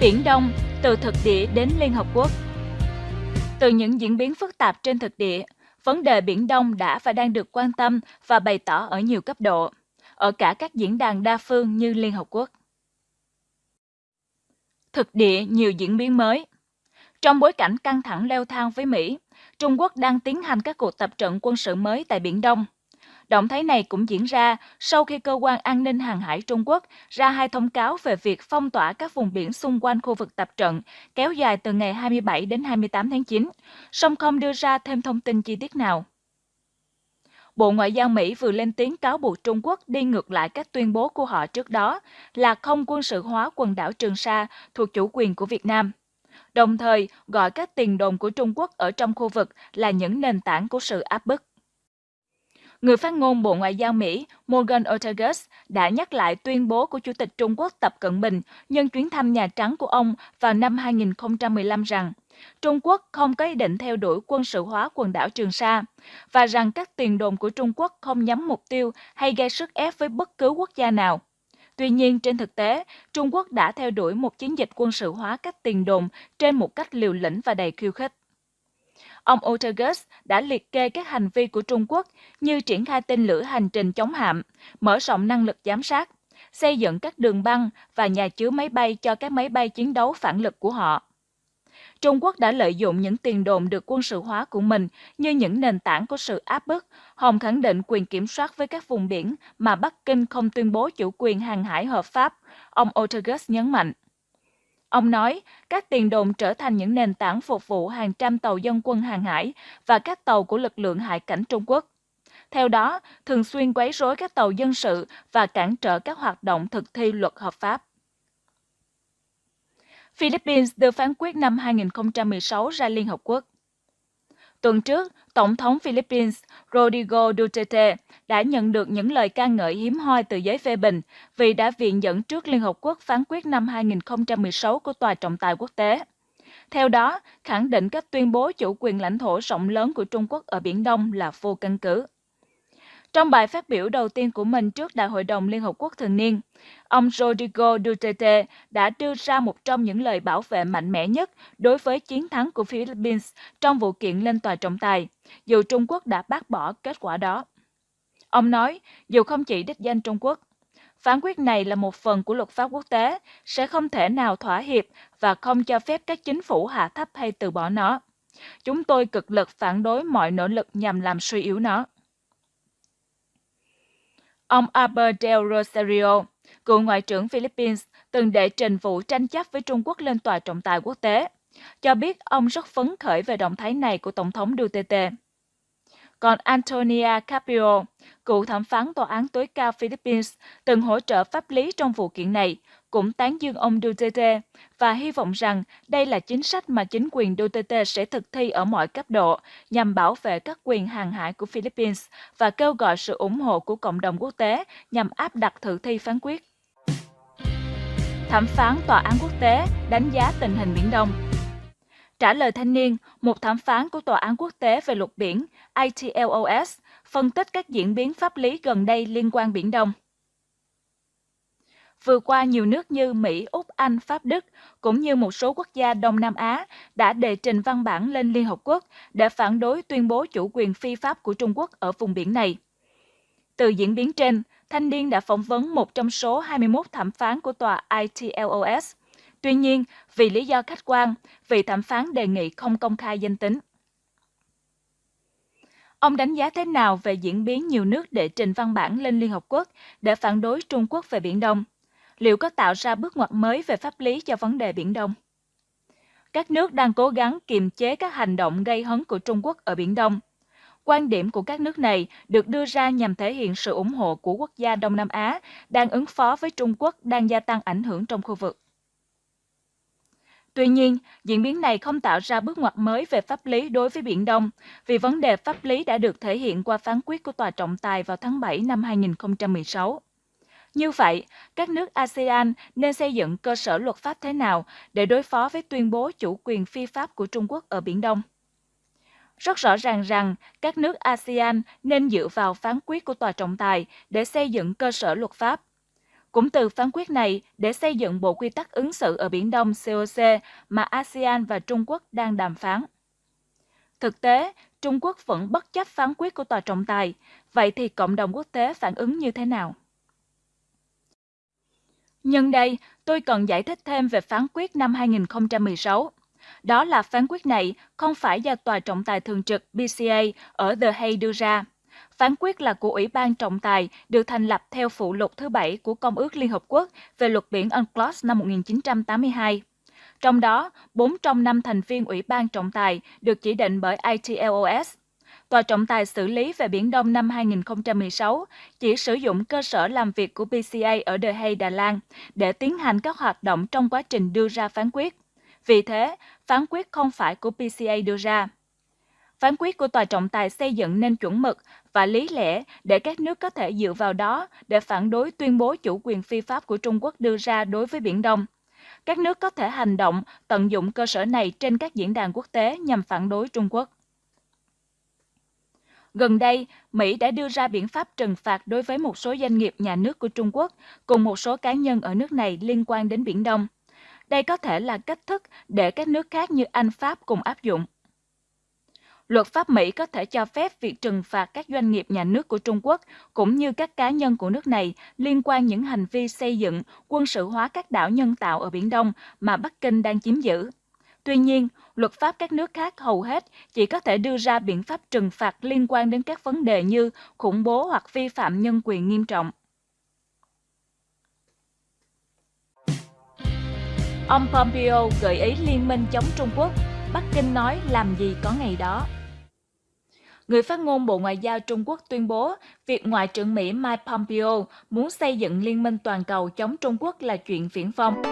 Biển Đông, từ thực địa đến Liên Hợp Quốc. Từ những diễn biến phức tạp trên thực địa, vấn đề Biển Đông đã và đang được quan tâm và bày tỏ ở nhiều cấp độ, ở cả các diễn đàn đa phương như Liên Hợp Quốc. Thực địa nhiều diễn biến mới. Trong bối cảnh căng thẳng leo thang với Mỹ, Trung Quốc đang tiến hành các cuộc tập trận quân sự mới tại Biển Đông – Động thái này cũng diễn ra sau khi Cơ quan An ninh Hàng hải Trung Quốc ra hai thông cáo về việc phong tỏa các vùng biển xung quanh khu vực tập trận kéo dài từ ngày 27 đến 28 tháng 9, song không đưa ra thêm thông tin chi tiết nào. Bộ Ngoại giao Mỹ vừa lên tiếng cáo buộc Trung Quốc đi ngược lại các tuyên bố của họ trước đó là không quân sự hóa quần đảo Trường Sa thuộc chủ quyền của Việt Nam. Đồng thời gọi các tiền đồn của Trung Quốc ở trong khu vực là những nền tảng của sự áp bức. Người phát ngôn Bộ Ngoại giao Mỹ Morgan Ortagus đã nhắc lại tuyên bố của Chủ tịch Trung Quốc Tập Cận Bình nhân chuyến thăm Nhà Trắng của ông vào năm 2015 rằng Trung Quốc không có ý định theo đuổi quân sự hóa quần đảo Trường Sa và rằng các tiền đồn của Trung Quốc không nhắm mục tiêu hay gây sức ép với bất cứ quốc gia nào. Tuy nhiên, trên thực tế, Trung Quốc đã theo đuổi một chiến dịch quân sự hóa các tiền đồn trên một cách liều lĩnh và đầy khiêu khích. Ông Otergus đã liệt kê các hành vi của Trung Quốc như triển khai tên lửa hành trình chống hạm, mở rộng năng lực giám sát, xây dựng các đường băng và nhà chứa máy bay cho các máy bay chiến đấu phản lực của họ. Trung Quốc đã lợi dụng những tiền đồn được quân sự hóa của mình như những nền tảng của sự áp bức, hòng khẳng định quyền kiểm soát với các vùng biển mà Bắc Kinh không tuyên bố chủ quyền hàng hải hợp pháp, ông Otergus nhấn mạnh. Ông nói, các tiền đồn trở thành những nền tảng phục vụ hàng trăm tàu dân quân hàng hải và các tàu của lực lượng hải cảnh Trung Quốc. Theo đó, thường xuyên quấy rối các tàu dân sự và cản trở các hoạt động thực thi luật hợp pháp. Philippines đưa phán quyết năm 2016 ra Liên Hợp Quốc. Tuần trước, Tổng thống Philippines Rodrigo Duterte đã nhận được những lời ca ngợi hiếm hoi từ giới phê bình vì đã viện dẫn trước Liên Hợp Quốc phán quyết năm 2016 của Tòa trọng tài quốc tế. Theo đó, khẳng định các tuyên bố chủ quyền lãnh thổ rộng lớn của Trung Quốc ở Biển Đông là vô căn cứ. Trong bài phát biểu đầu tiên của mình trước Đại hội đồng Liên Hợp Quốc thường niên, ông Rodrigo Duterte đã đưa ra một trong những lời bảo vệ mạnh mẽ nhất đối với chiến thắng của Philippines trong vụ kiện lên tòa trọng tài, dù Trung Quốc đã bác bỏ kết quả đó. Ông nói, dù không chỉ đích danh Trung Quốc, phán quyết này là một phần của luật pháp quốc tế, sẽ không thể nào thỏa hiệp và không cho phép các chính phủ hạ thấp hay từ bỏ nó. Chúng tôi cực lực phản đối mọi nỗ lực nhằm làm suy yếu nó. Ông Albert Del Rosario, cựu Ngoại trưởng Philippines, từng đệ trình vụ tranh chấp với Trung Quốc lên tòa trọng tài quốc tế, cho biết ông rất phấn khởi về động thái này của Tổng thống Duterte. Còn Antonia Capio, cựu thẩm phán tòa án tối cao Philippines, từng hỗ trợ pháp lý trong vụ kiện này, cũng tán dương ông Duterte và hy vọng rằng đây là chính sách mà chính quyền Duterte sẽ thực thi ở mọi cấp độ nhằm bảo vệ các quyền hàng hải của Philippines và kêu gọi sự ủng hộ của cộng đồng quốc tế nhằm áp đặt thực thi phán quyết. Thẩm phán Tòa án quốc tế đánh giá tình hình Biển Đông Trả lời thanh niên, một thẩm phán của Tòa án quốc tế về luật biển ITLOS phân tích các diễn biến pháp lý gần đây liên quan Biển Đông. Vừa qua, nhiều nước như Mỹ, Úc, Anh, Pháp, Đức cũng như một số quốc gia Đông Nam Á đã đề trình văn bản lên Liên Hợp Quốc để phản đối tuyên bố chủ quyền phi pháp của Trung Quốc ở vùng biển này. Từ diễn biến trên, Thanh niên đã phỏng vấn một trong số 21 thẩm phán của tòa ITLOS. Tuy nhiên, vì lý do khách quan, vị thẩm phán đề nghị không công khai danh tính. Ông đánh giá thế nào về diễn biến nhiều nước đệ trình văn bản lên Liên Hợp Quốc để phản đối Trung Quốc về Biển Đông? Liệu có tạo ra bước ngoặt mới về pháp lý cho vấn đề Biển Đông? Các nước đang cố gắng kiềm chế các hành động gây hấn của Trung Quốc ở Biển Đông. Quan điểm của các nước này được đưa ra nhằm thể hiện sự ủng hộ của quốc gia Đông Nam Á đang ứng phó với Trung Quốc đang gia tăng ảnh hưởng trong khu vực. Tuy nhiên, diễn biến này không tạo ra bước ngoặt mới về pháp lý đối với Biển Đông, vì vấn đề pháp lý đã được thể hiện qua phán quyết của Tòa trọng tài vào tháng 7 năm 2016. Như vậy, các nước ASEAN nên xây dựng cơ sở luật pháp thế nào để đối phó với tuyên bố chủ quyền phi pháp của Trung Quốc ở Biển Đông? Rất rõ ràng rằng các nước ASEAN nên dựa vào phán quyết của tòa trọng tài để xây dựng cơ sở luật pháp. Cũng từ phán quyết này để xây dựng bộ quy tắc ứng xử ở Biển Đông COC mà ASEAN và Trung Quốc đang đàm phán. Thực tế, Trung Quốc vẫn bất chấp phán quyết của tòa trọng tài, vậy thì cộng đồng quốc tế phản ứng như thế nào? Nhân đây, tôi cần giải thích thêm về phán quyết năm 2016. Đó là phán quyết này không phải do Tòa trọng tài thường trực BCA ở The Hague đưa ra. Phán quyết là của Ủy ban trọng tài được thành lập theo phụ lục thứ bảy của Công ước Liên Hợp Quốc về luật biển UNCLOS năm 1982. Trong đó, 4 trong 5 thành viên Ủy ban trọng tài được chỉ định bởi ITLOS. Tòa trọng tài xử lý về Biển Đông năm 2016 chỉ sử dụng cơ sở làm việc của PCA ở The Hague, Đà Lan để tiến hành các hoạt động trong quá trình đưa ra phán quyết. Vì thế, phán quyết không phải của PCA đưa ra. Phán quyết của tòa trọng tài xây dựng nên chuẩn mực và lý lẽ để các nước có thể dựa vào đó để phản đối tuyên bố chủ quyền phi pháp của Trung Quốc đưa ra đối với Biển Đông. Các nước có thể hành động tận dụng cơ sở này trên các diễn đàn quốc tế nhằm phản đối Trung Quốc. Gần đây, Mỹ đã đưa ra biện pháp trừng phạt đối với một số doanh nghiệp nhà nước của Trung Quốc cùng một số cá nhân ở nước này liên quan đến Biển Đông. Đây có thể là cách thức để các nước khác như Anh, Pháp cùng áp dụng. Luật pháp Mỹ có thể cho phép việc trừng phạt các doanh nghiệp nhà nước của Trung Quốc cũng như các cá nhân của nước này liên quan những hành vi xây dựng, quân sự hóa các đảo nhân tạo ở Biển Đông mà Bắc Kinh đang chiếm giữ. Tuy nhiên, luật pháp các nước khác hầu hết chỉ có thể đưa ra biện pháp trừng phạt liên quan đến các vấn đề như khủng bố hoặc vi phạm nhân quyền nghiêm trọng. Ông Pompeo gợi ý liên minh chống Trung Quốc, Bắc Kinh nói làm gì có ngày đó. Người phát ngôn Bộ Ngoại giao Trung Quốc tuyên bố việc Ngoại trưởng Mỹ Mike Pompeo muốn xây dựng liên minh toàn cầu chống Trung Quốc là chuyện viễn vông.